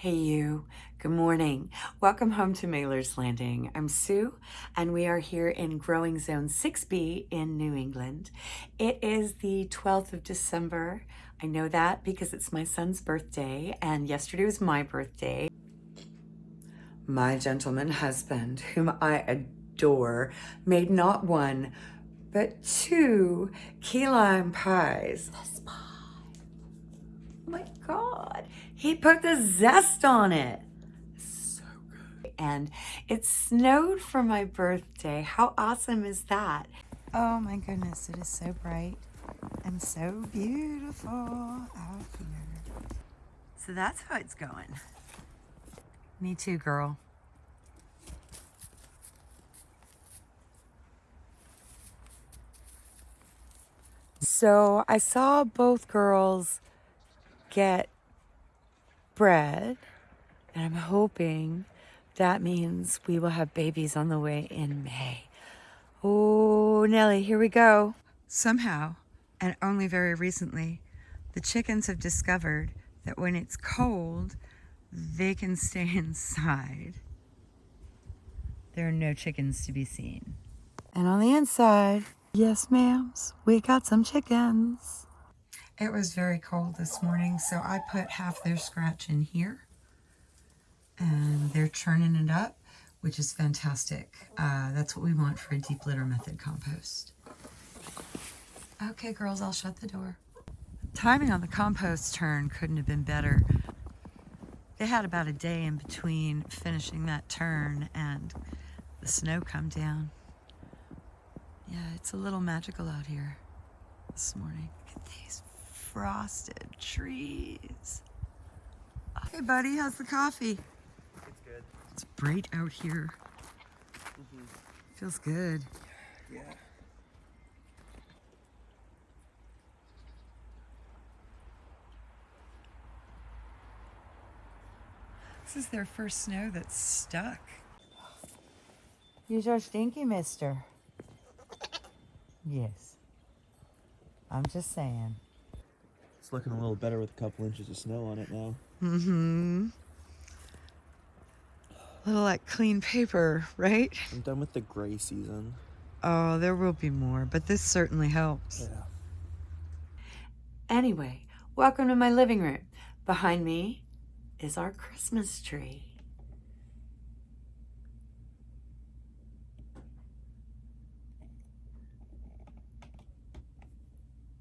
Hey you, good morning. Welcome home to Mailer's Landing. I'm Sue and we are here in Growing Zone 6B in New England. It is the 12th of December. I know that because it's my son's birthday and yesterday was my birthday. My gentleman husband, whom I adore, made not one, but two key lime pies. This pie. Oh my God. He put the zest on it. So good. And it snowed for my birthday. How awesome is that? Oh my goodness, it is so bright and so beautiful out here. So that's how it's going. Me too, girl. So I saw both girls get bread. And I'm hoping that means we will have babies on the way in May. Oh, Nellie, here we go. Somehow, and only very recently, the chickens have discovered that when it's cold, they can stay inside. There are no chickens to be seen. And on the inside, yes, ma'ams, we got some chickens. It was very cold this morning, so I put half their scratch in here. And they're churning it up, which is fantastic. Uh, that's what we want for a deep litter method compost. Okay, girls, I'll shut the door. Timing on the compost turn couldn't have been better. They had about a day in between finishing that turn and the snow come down. Yeah, it's a little magical out here this morning. Look at these frosted trees. Hey, buddy, how's the coffee? It's good. It's bright out here. Mm -hmm. Feels good. Yeah. This is their first snow that's stuck. You're so stinky, mister. Yes. I'm just saying. It's looking a little better with a couple inches of snow on it now. Mm-hmm. A little like clean paper, right? I'm done with the gray season. Oh, there will be more, but this certainly helps. Yeah. Anyway, welcome to my living room. Behind me is our Christmas tree.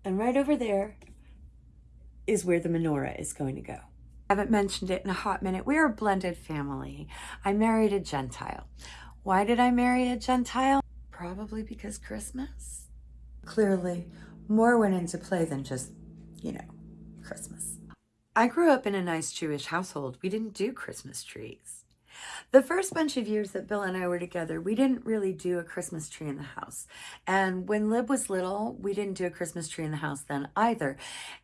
And right over there is where the menorah is going to go. I haven't mentioned it in a hot minute. We're a blended family. I married a Gentile. Why did I marry a Gentile? Probably because Christmas. Clearly, more went into play than just, you know, Christmas. I grew up in a nice Jewish household. We didn't do Christmas trees. The first bunch of years that Bill and I were together, we didn't really do a Christmas tree in the house. And when Lib was little, we didn't do a Christmas tree in the house then either.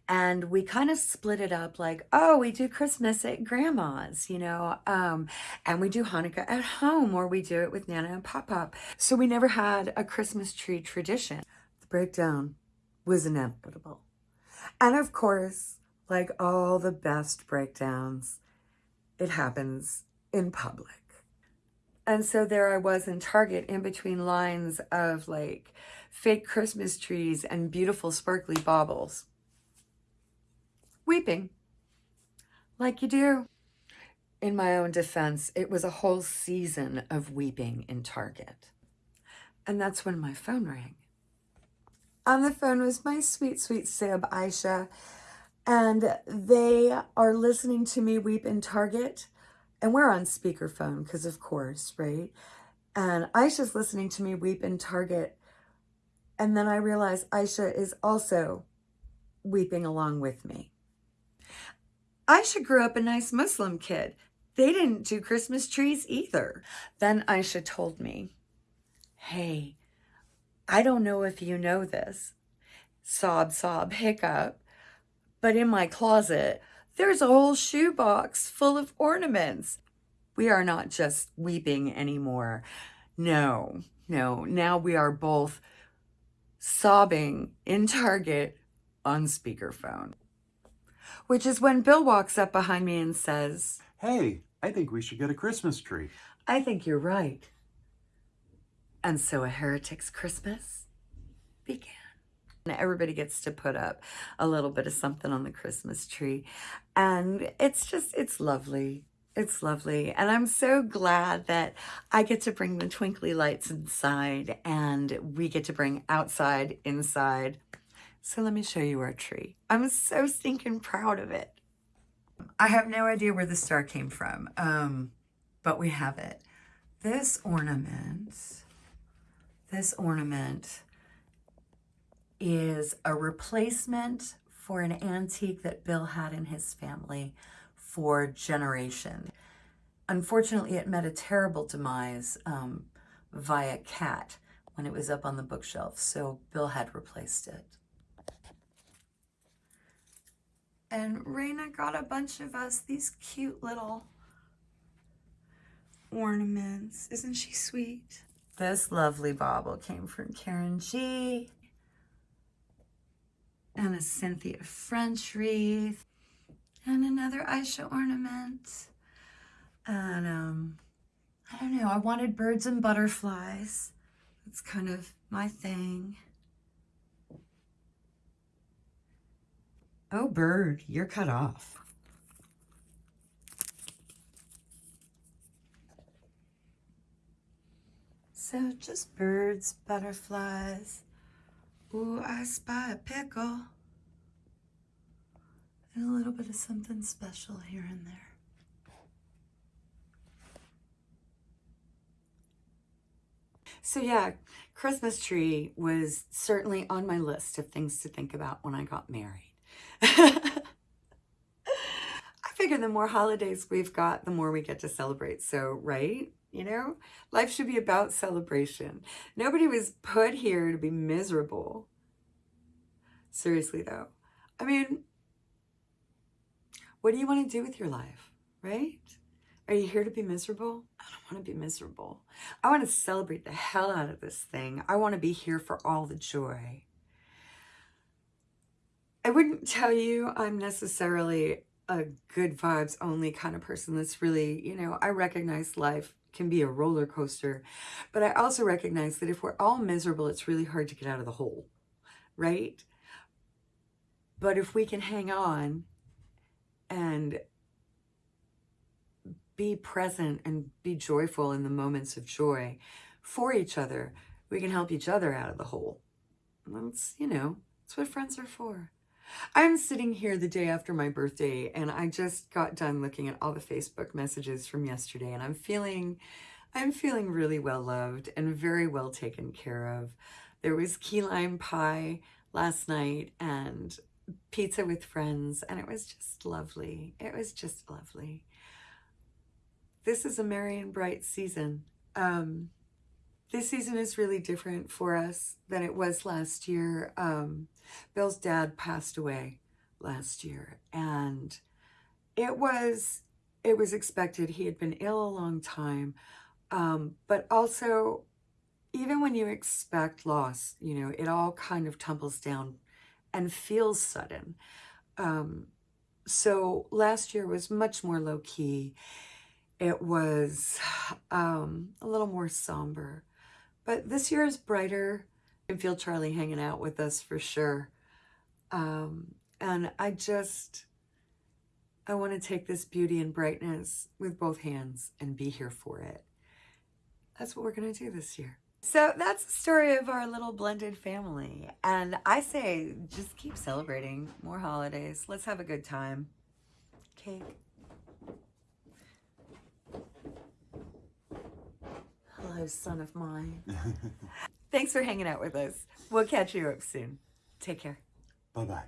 And we kind of split it up like, oh, we do Christmas at grandma's, you know, um, and we do Hanukkah at home or we do it with Nana and Pop Pop. So we never had a Christmas tree tradition. The breakdown was inevitable. And of course, like all the best breakdowns, it happens in public. And so there I was in Target in between lines of like fake Christmas trees and beautiful sparkly baubles. Weeping. Like you do. In my own defense, it was a whole season of weeping in Target. And that's when my phone rang. On the phone was my sweet, sweet Sib, Aisha, and they are listening to me weep in Target and we're on speakerphone because of course, right? And Aisha's listening to me weep in Target. And then I realize Aisha is also weeping along with me. Aisha grew up a nice Muslim kid. They didn't do Christmas trees either. Then Aisha told me, hey, I don't know if you know this, sob, sob, hiccup, but in my closet, there's a whole shoebox full of ornaments. We are not just weeping anymore. No, no. Now we are both sobbing in Target on speakerphone. which is when Bill walks up behind me and says, Hey, I think we should get a Christmas tree. I think you're right. And so a heretic's Christmas began. And everybody gets to put up a little bit of something on the Christmas tree. And it's just, it's lovely. It's lovely. And I'm so glad that I get to bring the twinkly lights inside and we get to bring outside inside. So let me show you our tree. I'm so stinking proud of it. I have no idea where the star came from, um, but we have it. This ornament, this ornament is a replacement for an antique that Bill had in his family for generations. Unfortunately, it met a terrible demise um, via cat when it was up on the bookshelf, so Bill had replaced it. And Raina got a bunch of us these cute little ornaments. Isn't she sweet? This lovely bauble came from Karen G. And a Cynthia French wreath. And another Aisha ornament. And um, I don't know, I wanted birds and butterflies. It's kind of my thing. Oh, bird, you're cut off. So just birds, butterflies. Ooh, I spy a pickle. And a little bit of something special here and there. So yeah, Christmas tree was certainly on my list of things to think about when I got married. I figure the more holidays we've got, the more we get to celebrate. So, right? You know, life should be about celebration. Nobody was put here to be miserable. Seriously, though. I mean, what do you want to do with your life, right? Are you here to be miserable? I don't want to be miserable. I want to celebrate the hell out of this thing. I want to be here for all the joy. I wouldn't tell you I'm necessarily a good vibes only kind of person that's really, you know, I recognize life can be a roller coaster, but I also recognize that if we're all miserable, it's really hard to get out of the hole, right? But if we can hang on and be present and be joyful in the moments of joy for each other, we can help each other out of the hole. That's, you know, that's what friends are for. I'm sitting here the day after my birthday and I just got done looking at all the Facebook messages from yesterday and I'm feeling I'm feeling really well loved and very well taken care of. There was key lime pie last night and pizza with friends and it was just lovely. It was just lovely. This is a merry and bright season. Um, this season is really different for us than it was last year. Um, Bill's dad passed away last year and it was it was expected. He had been ill a long time. Um, but also even when you expect loss, you know, it all kind of tumbles down and feels sudden. Um, so last year was much more low key. It was um, a little more somber. But this year is brighter. I can feel Charlie hanging out with us for sure. Um, and I just, I want to take this beauty and brightness with both hands and be here for it. That's what we're going to do this year. So that's the story of our little blended family. And I say, just keep celebrating more holidays. Let's have a good time. Cake. Hello, son of mine. Thanks for hanging out with us. We'll catch you up soon. Take care. Bye bye.